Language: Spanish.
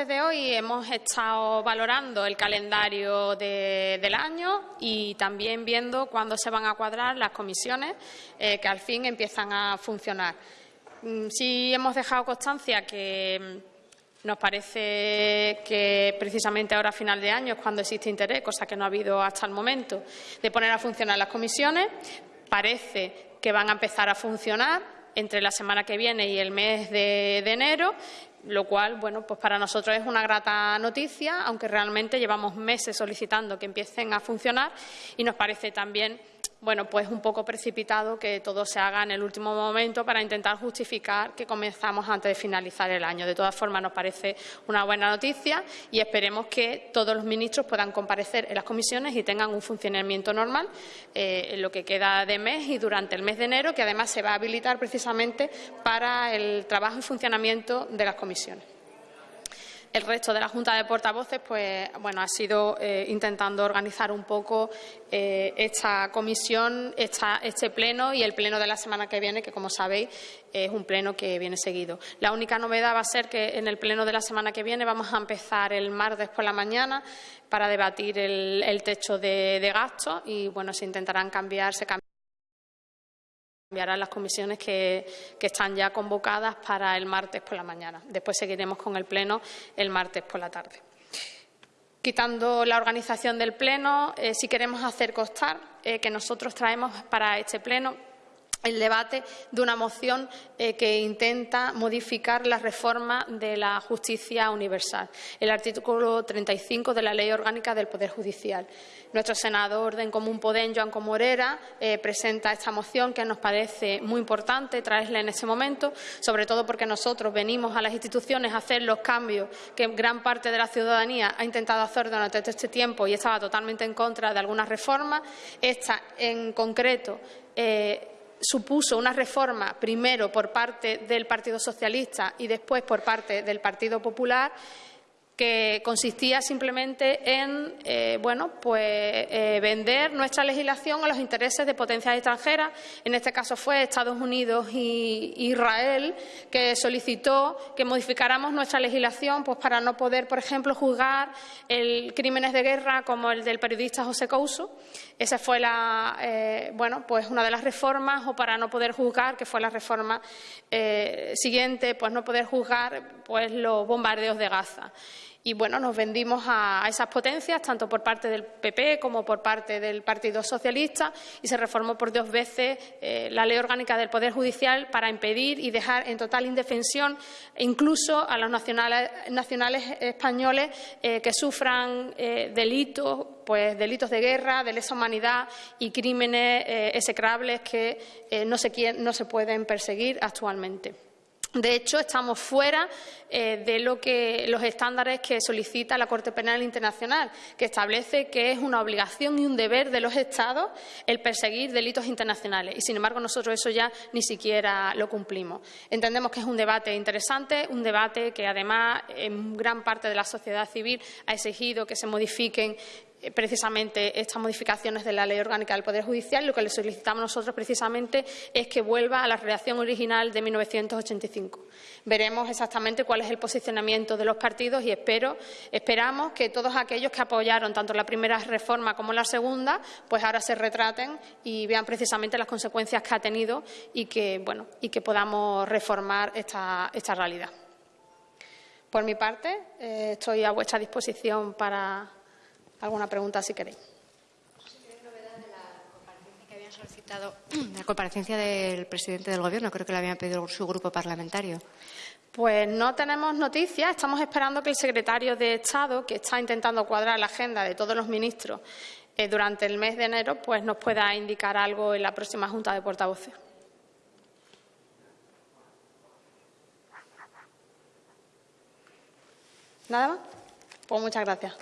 Desde hoy hemos estado valorando el calendario del año y también viendo cuándo se van a cuadrar las comisiones eh, que al fin empiezan a funcionar. Mm, sí hemos dejado constancia que mm, nos parece que precisamente ahora a final de año es cuando existe interés, cosa que no ha habido hasta el momento, de poner a funcionar las comisiones. Parece que van a empezar a funcionar entre la semana que viene y el mes de, enero lo cual, bueno, pues para nosotros es una grata noticia, aunque realmente llevamos meses solicitando que empiecen a funcionar y nos parece también bueno, pues un poco precipitado que todo se haga en el último momento para intentar justificar que comenzamos antes de finalizar el año. De todas formas, nos parece una buena noticia y esperemos que todos los ministros puedan comparecer en las comisiones y tengan un funcionamiento normal eh, en lo que queda de mes y durante el mes de enero, que además se va a habilitar precisamente para el trabajo y funcionamiento de las comisiones. El resto de la Junta de Portavoces pues, bueno, ha sido eh, intentando organizar un poco eh, esta comisión, este pleno y el pleno de la semana que viene, que como sabéis es un pleno que viene seguido. La única novedad va a ser que en el pleno de la semana que viene vamos a empezar el martes por la mañana para debatir el, techo de, de gastos y bueno, se intentarán cambiar, se Cambiarán las comisiones que, están ya convocadas para el martes por la mañana. Después seguiremos con el Pleno el martes por la tarde. Quitando la organización del Pleno, eh, si queremos hacer constar eh, que nosotros traemos para este Pleno el debate de una moción eh, que intenta modificar la reforma de la justicia universal, el artículo 35 de la Ley Orgánica del Poder Judicial. Nuestro senador de Común Podem, Joan Comorera, eh, presenta esta moción que nos parece muy importante traerla en este momento, sobre todo porque nosotros venimos a las instituciones a hacer los cambios que gran parte de la ciudadanía ha intentado hacer durante todo este tiempo y estaba totalmente en contra de algunas reformas. Esta, en concreto, eh, supuso una reforma primero por parte del Partido Socialista y después por parte del Partido Popular que consistía simplemente en eh, bueno, pues, eh, vender nuestra legislación a los intereses de potencias extranjeras. En este caso fue Estados Unidos y Israel, que solicitó que modificáramos nuestra legislación pues, para no poder, por ejemplo, juzgar el crímenes de guerra como el del periodista José Couso. Esa fue la, eh, bueno, pues una de las reformas, o para no poder juzgar, que fue la reforma siguiente, pues no poder juzgar pues, los bombardeos de Gaza. Y bueno, nos vendimos a, esas potencias, tanto por parte del PP como por parte del Partido Socialista, y se reformó por dos veces eh, la Ley Orgánica del Poder Judicial para impedir y dejar en total indefensión incluso a los nacionales, españoles eh, que sufran eh, delitos, pues delitos de guerra, de lesa humanidad y crímenes execrables que no no se pueden perseguir actualmente. De hecho, estamos fuera eh, de lo que, los estándares que solicita la Corte Penal Internacional, que establece que es una obligación y un deber de los Estados el perseguir delitos internacionales. Y, sin embargo, nosotros eso ya ni siquiera lo cumplimos. Entendemos que es un debate interesante, un debate que, además, en gran parte de la sociedad civil ha exigido que se modifiquen precisamente estas modificaciones de la Ley Orgánica del Poder Judicial. Lo que le solicitamos nosotros precisamente es que vuelva a la redacción original de 1985. Veremos exactamente cuál es el posicionamiento de los partidos y espero, esperamos que todos aquellos que apoyaron tanto la primera reforma como la segunda, pues ahora se retraten y vean precisamente las consecuencias que ha tenido y que, bueno, y que podamos reformar esta, esta realidad. Por mi parte, eh, estoy a vuestra disposición para alguna pregunta si queréis. solicitado la comparecencia del presidente del Gobierno. Creo que le habían pedido su grupo parlamentario. Pues no tenemos noticias. Estamos esperando que el secretario de Estado, que está intentando cuadrar la agenda de todos los ministros eh, durante el mes de enero, pues nos pueda indicar algo en la próxima Junta de Portavoces. ¿Nada más? Pues muchas gracias.